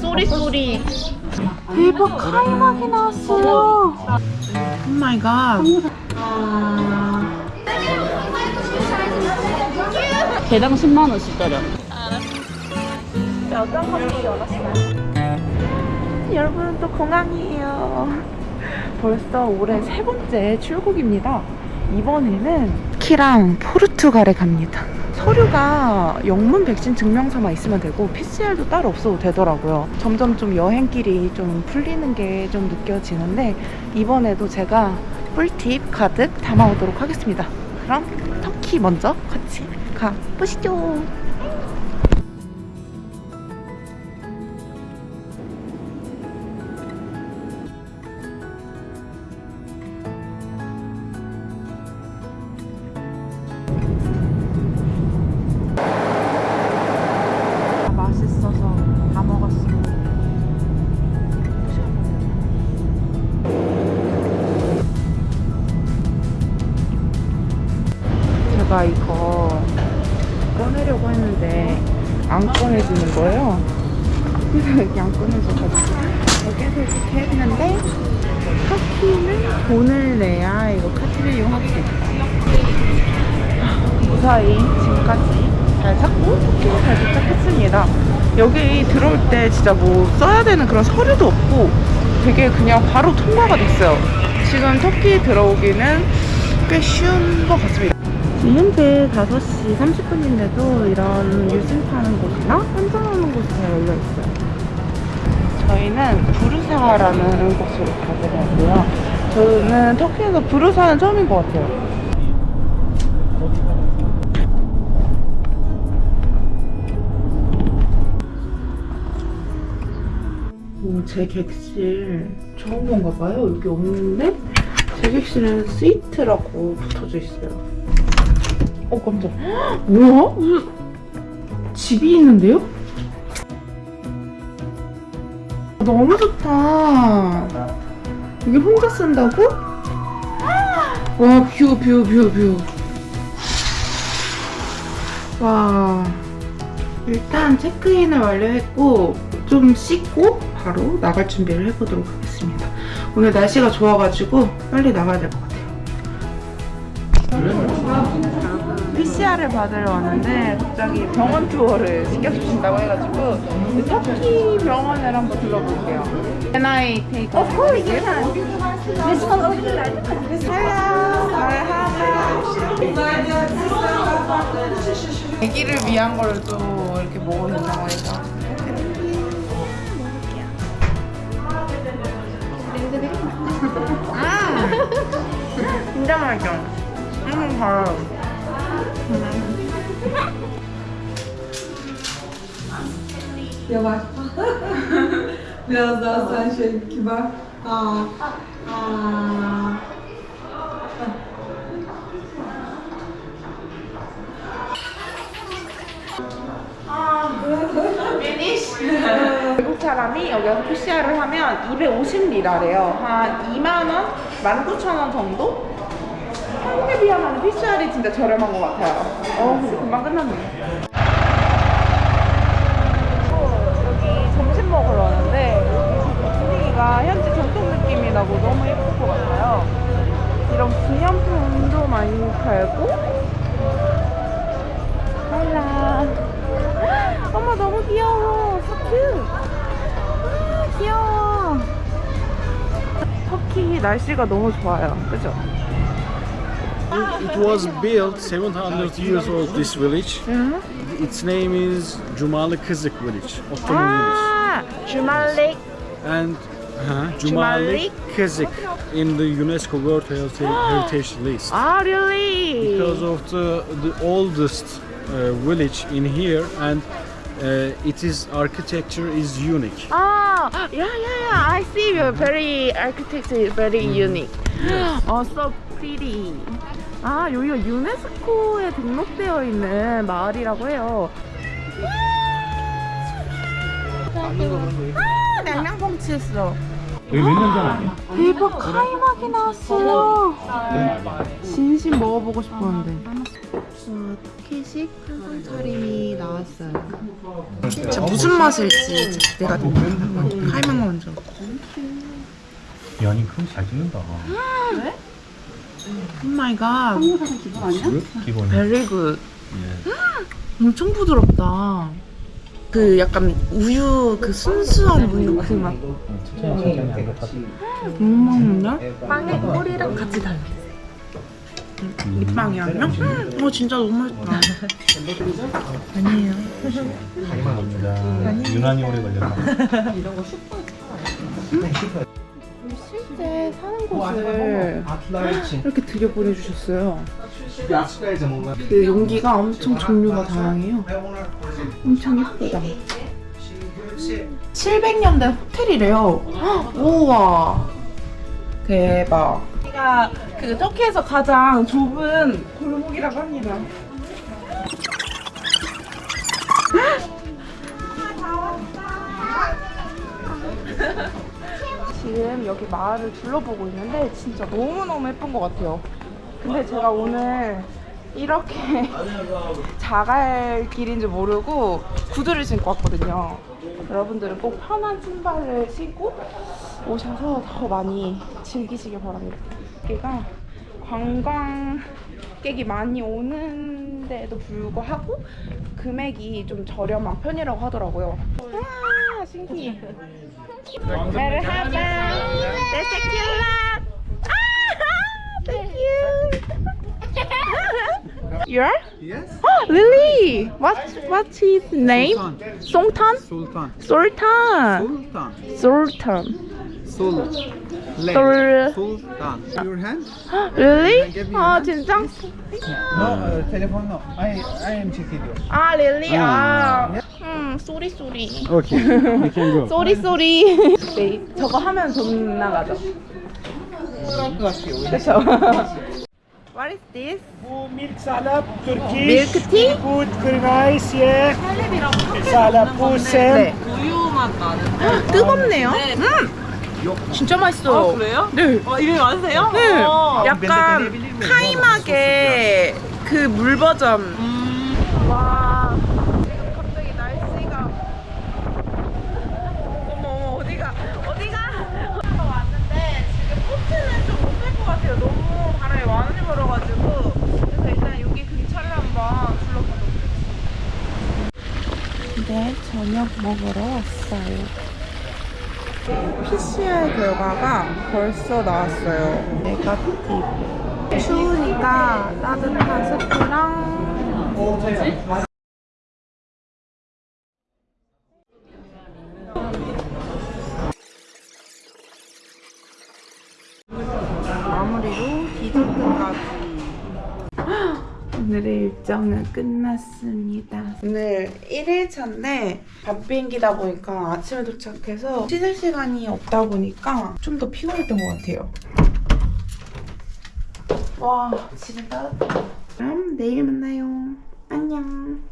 Sorry sorry. 대박 카이막이 나왔어요. Oh my god. 개당 10만 원씩짜리. 어떤 커피 원하시나요? 여러분 또 공항이에요. 벌써 올해 세 번째 출국입니다. 이번에는 터키랑 포르투갈에 갑니다. 서류가 영문 백신 증명서만 있으면 되고 PCR도 따로 없어도 되더라고요. 점점 좀 여행길이 좀 풀리는 게 좀 느껴지는데 이번에도 제가 꿀팁 가득 담아오도록 하겠습니다. 그럼 터키 먼저 같이 가보시죠. 그래서 여기 안 꺼내져가지고 여기서 이렇게 했는데 터키는 돈을 내야 이거 카드를 이용하겠다. 무사히 지금까지 잘 찾고 터키에 잘 도착했습니다. 여기 들어올 때 진짜 뭐 써야 되는 그런 서류도 없고 되게 그냥 바로 통과가 됐어요. 지금 터키 들어오기는 꽤 쉬운 것 같습니다. 지금 현재 5시 30분인데도 이런 유심 파는 곳이나 환전하는 곳이 다 열려 있어요. 저희는 부르사라는 곳으로 가보려고요. 저는 터키에서 부르사는 처음인 것 같아요. 오, 제 객실 처음 온가 봐요. 여기 없는데 제 객실은 스위트라고 붙어져 있어요. 어 깜짝. 헉, 뭐야? 무슨 집이 있는데요? 너무 좋다. 여기 혼자 쓴다고? 와, view, view, view, view. 와. 일단 체크인을 완료했고 좀 씻고 바로 나갈 준비를 해보도록 하겠습니다. 오늘 날씨가 좋아가지고 빨리 나가야 될 것 같아요. PCR을 받으러 왔는데 갑자기 병원 투어를 시켜주신다고 해가지고 그 터키 병원을 한번 둘러볼게요. Can I take a Of course, you can. This one over there. Hello. 아기를 위한 걸또 이렇게 먹어준다고 해서 음! 진짜 맛있어. 음, 달아요. Yavaş. Biraz daha sen şey kibar. Aa. Aa. 외국 사람이 여기 와서 PCR을 하면 250리라래요. 한 2만원? 19,000원 정도? 한국에 비하면 PCR이 진짜 저렴한 것 같아요. 어, 금방 끝났네. 여기 점심 먹으러 왔는데 분위기가 현지 전통 느낌이 나고 너무 예쁠 것 같아요. 이런 기념품도 많이 팔고 할라 어머 너무 귀여워 cute 아, 귀여워 터키 날씨가 너무 좋아요 그죠? It was built 700 years old, this village. Mm -hmm. Its name is Cumali Kızık village, Ottoman ah, village. Cumali. And uh-huh, uh, Cumali Kızık in the UNESCO World ah, Heritage List. Ah, really? Because of the, the oldest uh, village in here and uh, it is architecture is unique. Ah, yeah, yeah, yeah. I see. Very architecture is very mm -hmm. unique. Oh, yes. Also pretty. 아 여기가 유네스코에 등록되어 있는 마을이라고 해요. 아 냉장봉 치 했어. 여기 몇년 전에 대박 카이막이 나왔어요. 진심 먹어보고 싶었는데. 터키식 한상 차림이 나왔어요. 진짜 무슨 맛일지. 한번 카이막 먼저. 연인 그럼 잘 찍는다. Oh my god. 한국 사람 기분 아니야? 기본이. Very good. 예. 엄청 부드럽다. 그 약간 우유 그 순수한 우유 그 맛. 너무 맛있는데? 빵에 꿀이랑 같이 달려있어요. 밑빵이랑요? 음, 어 진짜 너무 맛있다. 아니에요. 자기만 겁니다. 유난히 오래 걸렸나? 실제 사는 곳을 이렇게 들여보내 주셨어요. 그 용기가 엄청 종류가 다양해요. 엄청 예쁘다. 700년대 호텔이래요. 헉, 우와. 대박. 여기가 그 터키에서 가장 좁은 골목이라고 합니다. 지금 여기 마을을 둘러보고 있는데 진짜 너무너무 예쁜 것 같아요. 근데 제가 오늘 이렇게 자갈 길인 줄 모르고 구두를 신고 왔거든요. 여러분들은 꼭 편한 신발을 신고 오셔서 더 많이 즐기시길 바랍니다. 여기가 관광객이 많이 오는데도 불구하고 금액이 좀 저렴한 편이라고 하더라고요. 와 신기해. 메르하바 데세킬라 아 thank you You're? Yes. Oh, Lily! What's, what's his name? Sultan? Sultan. Sultan. Sultan. Sultan. Sul. Sul. Sultan. Your hand? Really? 아. 진짜? No, uh, telephone no. I I am checking you. 아 릴리 아. 아. 음 쏘리 쏘리. Okay, you can go. 쏘리 쏘리. 네 저거 하면 돈 나가죠. 그렇죠. What is this? milk salad, Turkish. Milk tea? Good, very nice, yeah. Salad, pusem. 네. 뜨겁네요. 음. 진짜 맛있어요. 그래요? 네. 어, 이름이 맞으세요? 네. 어. 약간 카이막의 그 물 버전. 와. 갑자기 날씨가. 어머, 어머, 어디가, 어디가? 어디가 왔는데 지금 코트는 좀못뺄것 같아요. 너무 바람이 많이 불어가지고. 그래서 일단 여기 근처를 한번 둘러보도록 하겠습니다. 네, 저녁 먹으러 왔어요. PCR 결과가 벌써 나왔어요. 네가티브. 추우니까 따뜻한 스프랑 마무리로 디저트까지. 오늘의 일정은 끝났습니다. 오늘 1일차인데 밤 비행기다 보니까 아침에 도착해서 씻을 시간이 없다 보니까 좀 더 피곤했던 것 같아요. 와, 집은 따뜻하다. 그럼 내일 만나요. 안녕.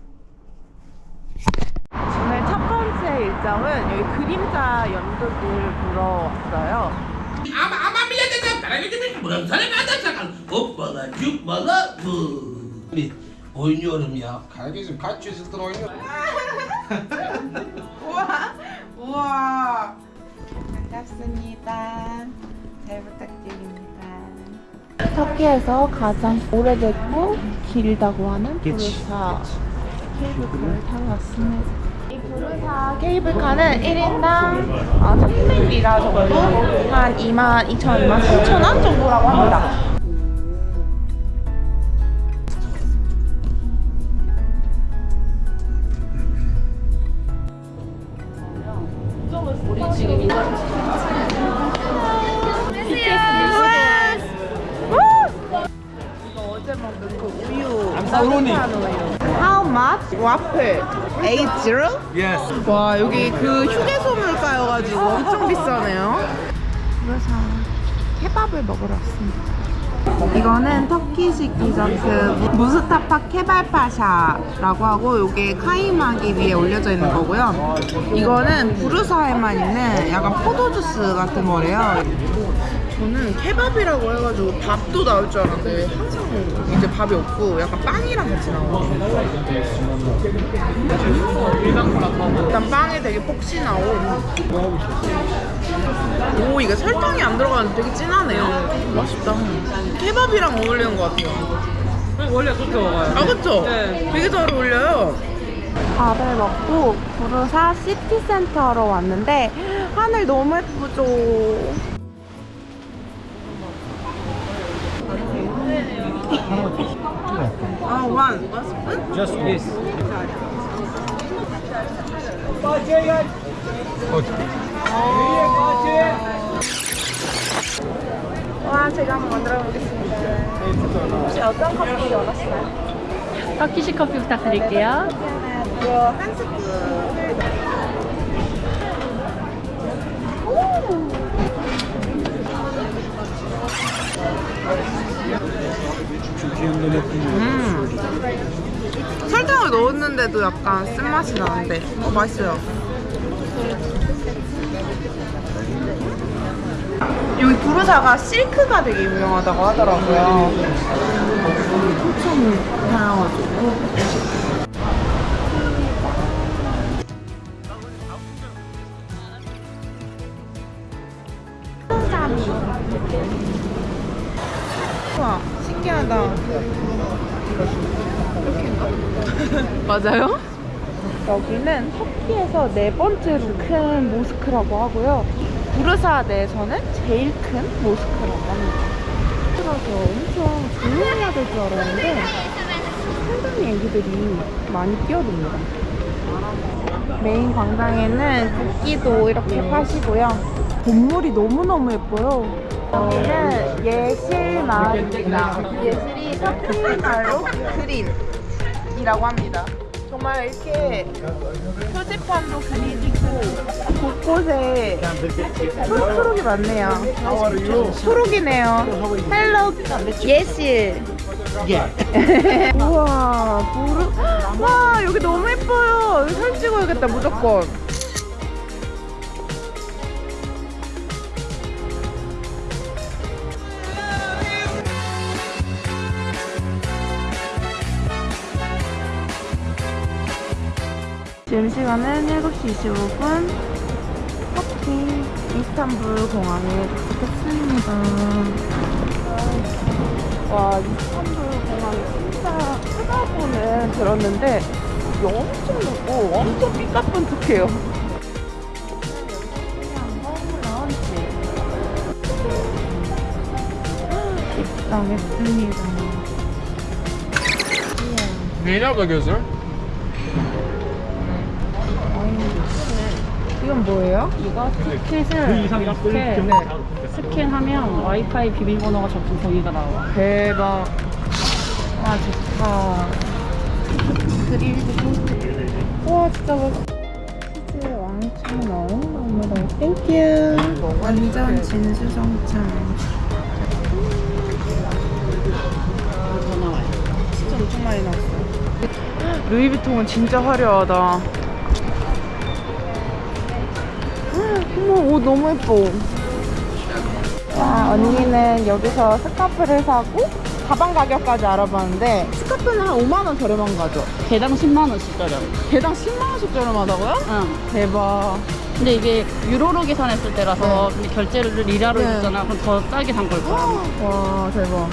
오늘 첫 번째 일정은 여기 그림자 연극을 보러 왔어요. Cuppala bu. Oynuyorum ya. Kardeşim kaç yüzyıldır oynuyorum. 우와, 우와. 반갑습니다. 잘 부탁드립니다. 터키에서 가장 오래됐고 길다고 하는 부르사 케이블카를 타고 왔습니다. 이 부르사 케이블카는 1인당 아, 300리라 정도? 한 2만 2천, 2만 3천 원 정도라고 합니다. 어제 먹은 그 우유 우유 How much? 와플. 80? Yes. 와 여기 그 휴게소 물가여가지고 엄청 비싸네요. 그래서 케밥을 먹으러 왔습니다. 이거는 터키식 디저트. 무스타파 케발파샤라고 하고 이게 카이막이 위에 올려져 있는 거고요. 이거는 부르사에만 있는 약간 포도주스 같은 거래요 저는 케밥이라고 해가지고 밥도 나올 줄 알았는데 항상 이제 밥이 없고 약간 빵이랑 같이 나와요. 일단 빵에 되게 폭신하고 오 이게 설탕이 안 들어가는데 되게 진하네요. 맛있다. 케밥이랑 어울리는 것 같아요. 원래 그렇게 먹어요. 아 그쵸? 네. 되게 잘 어울려요. 밥을 먹고 부르사 시티센터로 왔는데 하늘 너무 예쁘죠? 아? Just this. 와 제가 한번 만들어 보겠습니다. 혹시 어떤 커피 원하시나요? 터키시 커피 부탁드릴게요. 이거 한 스푼. 약간 쓴맛이 나는데. 어 맛있어요. 여기 부르사가 실크가 되게 유명하다고 하더라고요. 엄청 다양하죠 맞아요? 여기는 터키에서 네 번째로 큰 모스크라고 하고요. 부르사 내에서는 제일 큰 모스크라고 합니다. 그래서 엄청 조용해야 될 줄 알았는데 상당히 애기들이 많이 뛰어듭니다. 메인 광장에는 국기도 이렇게 파시고요. 건물이 너무너무 예뻐요. 여기는 예실 마을입니다. 예실이 터키 말로 green이라고 합니다. 정말 이렇게 표지판도 그리고 곳곳에 초록초록이 많네요. 초록이네요. Hello yeşil. 우와 부르 와 여기 너무 예뻐요. 여기 사진 찍어야겠다 무조건. 지금 시간은 7시 25분 터키 이스탄불 공항에 도착했습니다. 와 이스탄불 공항이 진짜 크다고는 들었는데 엄청 넓고 엄청 삐까뻔쩍해요. 입장했습니다. Neler gözler? 이건 뭐예요? 이거 티켓을 이렇게 스캔하면 와이파이 비밀번호가 적힌 종이가 나와. 대박. 와 좋다. 그릴도 와 진짜 멋있어 치즈 왕창 넣은 너무너무 thank you 완전 진수성찬. 더 나와요. 진짜 엄청 많이 나왔어요. 루이비통은 진짜 화려하다 어머 옷 너무 예뻐 와 언니는 여기서 스카프를 사고 가방 가격까지 알아봤는데 스카프는 한 5만원 저렴한 거죠? 개당 10만 원씩 저렴. 개당 10만원씩 저렴하다고요? 응. 대박 근데 이게 유로로 계산했을 때라서 근데 결제를 리라로 네. 했잖아. 그럼 더 싸게 산 걸 거야. 와 대박